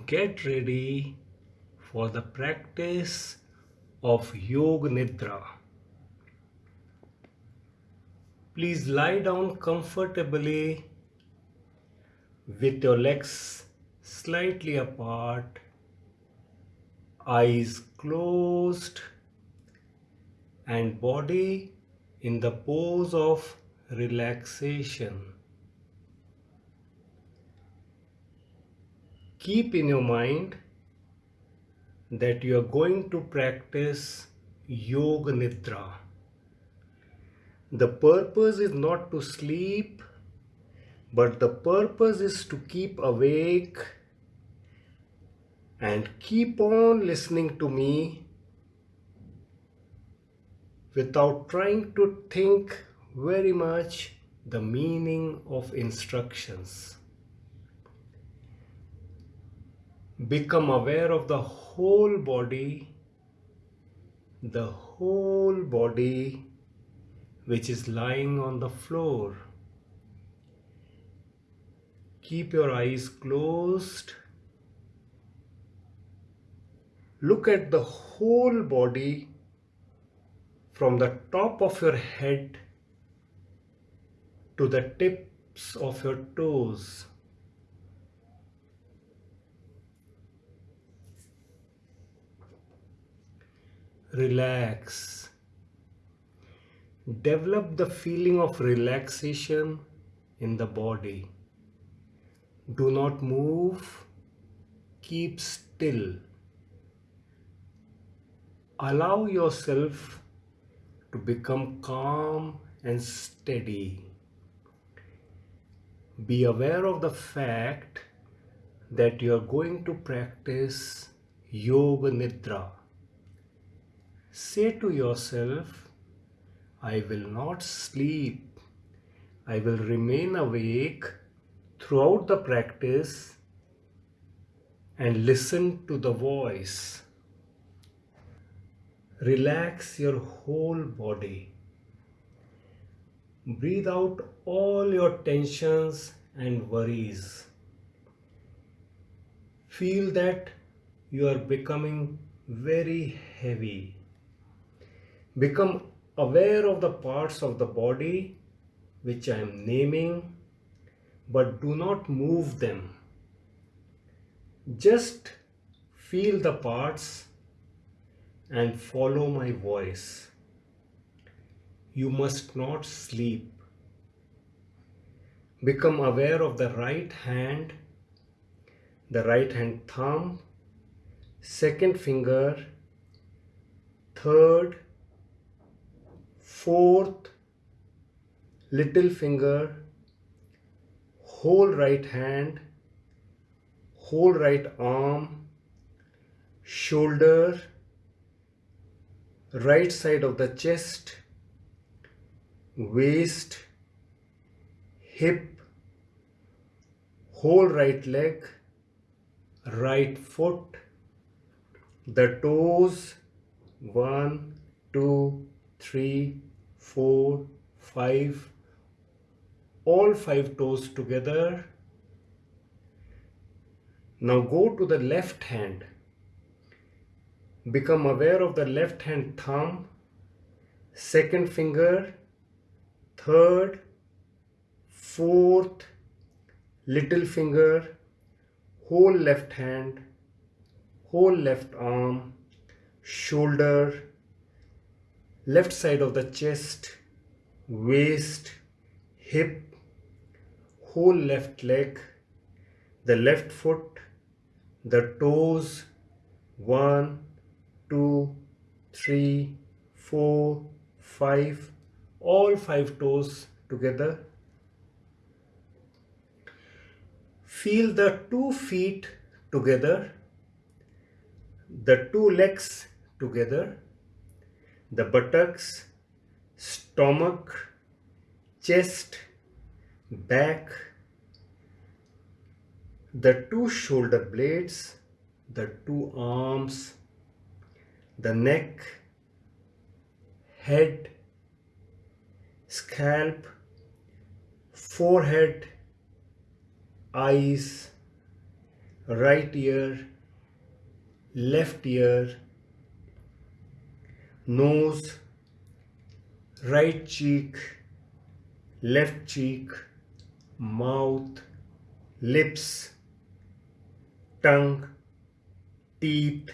get ready for the practice of Yoga Nidra. Please lie down comfortably with your legs slightly apart, eyes closed, and body in the pose of relaxation. Keep in your mind that you are going to practice Yoga Nidra. The purpose is not to sleep, but the purpose is to keep awake and keep on listening to me without trying to think very much the meaning of instructions. Become aware of the whole body, the whole body which is lying on the floor. Keep your eyes closed. Look at the whole body from the top of your head to the tips of your toes. Relax. Develop the feeling of relaxation in the body. Do not move. Keep still. Allow yourself to become calm and steady. Be aware of the fact that you are going to practice Yoga Nidra. Say to yourself, I will not sleep. I will remain awake throughout the practice and listen to the voice. Relax your whole body. Breathe out all your tensions and worries. Feel that you are becoming very heavy. Become aware of the parts of the body which I am naming, but do not move them. Just feel the parts and follow my voice. You must not sleep. Become aware of the right hand, the right hand thumb, second finger, third, fourth, little finger, whole right hand, whole right arm, shoulder, right side of the chest, waist, hip, whole right leg, right foot, the toes, one, two, three, four, five, all five toes together. Now go to the left hand Become aware of the left hand thumb, second finger, third, fourth, little finger, whole left hand, whole left arm, shoulder, left side of the chest, waist, hip, whole left leg, the left foot, the toes, one, two, three, four, five, all five toes together. Feel the two feet together, the two legs together, the buttocks, stomach, chest, back, the two shoulder blades, the two arms, the neck, head, scalp, forehead, eyes, right ear, left ear, nose, right cheek, left cheek, mouth, lips, tongue, teeth,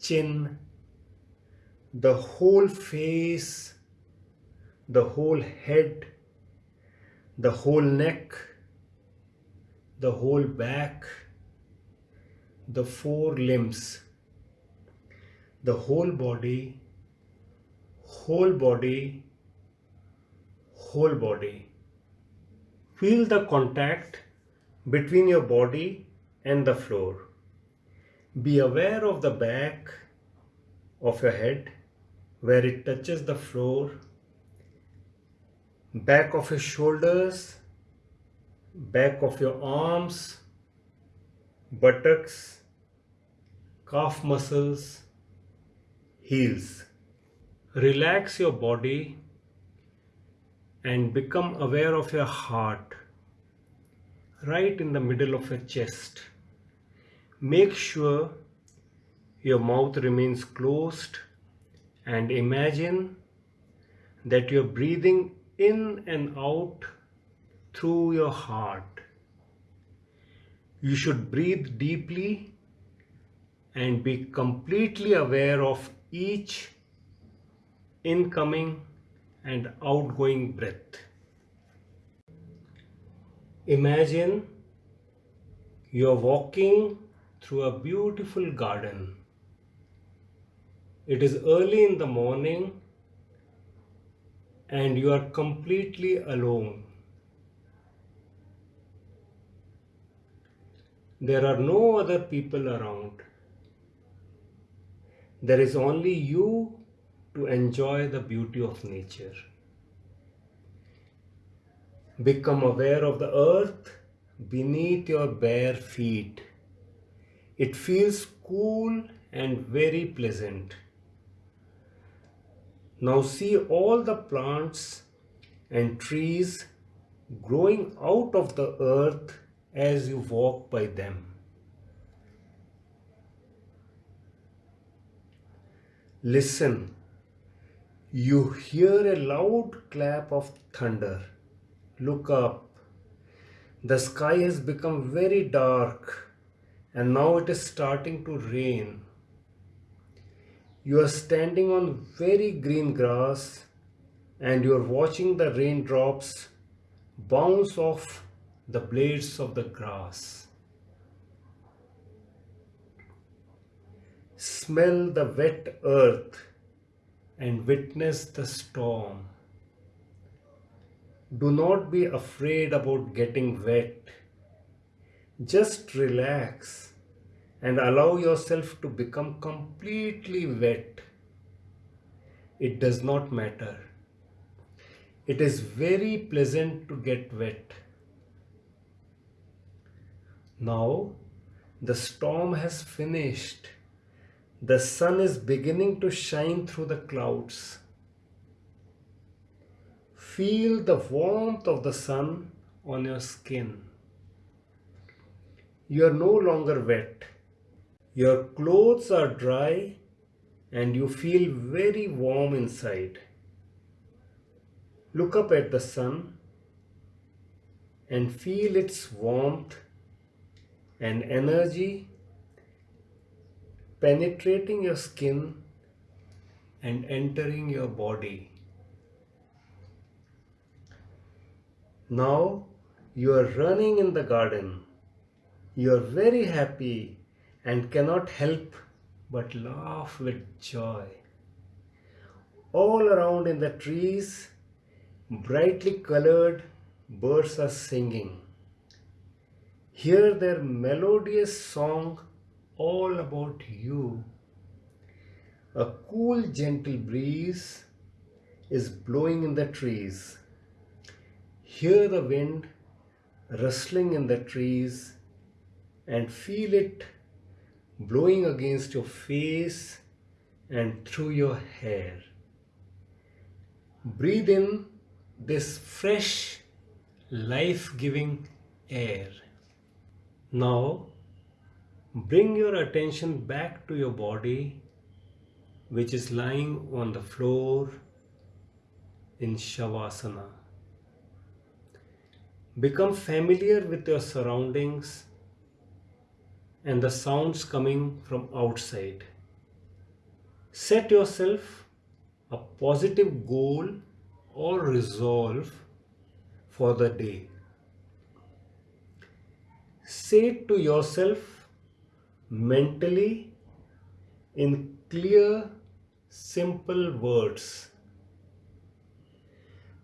chin, the whole face, the whole head, the whole neck, the whole back, the four limbs, the whole body, whole body, whole body. Feel the contact between your body and the floor. Be aware of the back of your head where it touches the floor, back of your shoulders, back of your arms, buttocks, calf muscles, heels. Relax your body and become aware of your heart right in the middle of your chest. Make sure your mouth remains closed and imagine that you're breathing in and out through your heart. You should breathe deeply and be completely aware of each incoming and outgoing breath. Imagine you're walking through a beautiful garden. It is early in the morning and you are completely alone. There are no other people around. There is only you to enjoy the beauty of nature. Become aware of the earth beneath your bare feet. It feels cool and very pleasant. Now see all the plants and trees growing out of the earth as you walk by them. Listen, you hear a loud clap of thunder. Look up. The sky has become very dark and now it is starting to rain. You are standing on very green grass and you are watching the raindrops bounce off the blades of the grass. Smell the wet earth and witness the storm. Do not be afraid about getting wet. Just relax and allow yourself to become completely wet. It does not matter. It is very pleasant to get wet. Now the storm has finished. The sun is beginning to shine through the clouds. Feel the warmth of the sun on your skin. You are no longer wet. Your clothes are dry and you feel very warm inside. Look up at the sun and feel its warmth and energy penetrating your skin and entering your body. Now you are running in the garden. You are very happy and cannot help but laugh with joy. All around in the trees, brightly colored birds are singing. Hear their melodious song all about you. A cool, gentle breeze is blowing in the trees. Hear the wind rustling in the trees and feel it blowing against your face and through your hair. Breathe in this fresh, life-giving air. Now Bring your attention back to your body, which is lying on the floor in Shavasana. Become familiar with your surroundings and the sounds coming from outside. Set yourself a positive goal or resolve for the day. Say to yourself mentally in clear, simple words.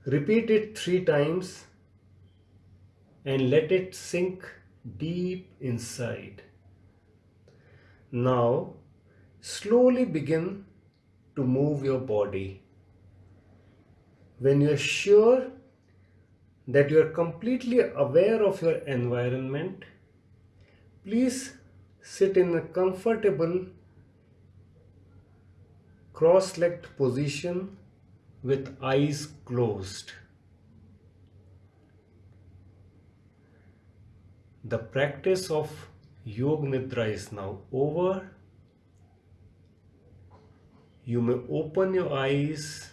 Repeat it three times and let it sink deep inside. Now, slowly begin to move your body. When you're sure that you're completely aware of your environment, please sit in a comfortable cross-legged position with eyes closed. The practice of Yoga Nidra is now over. You may open your eyes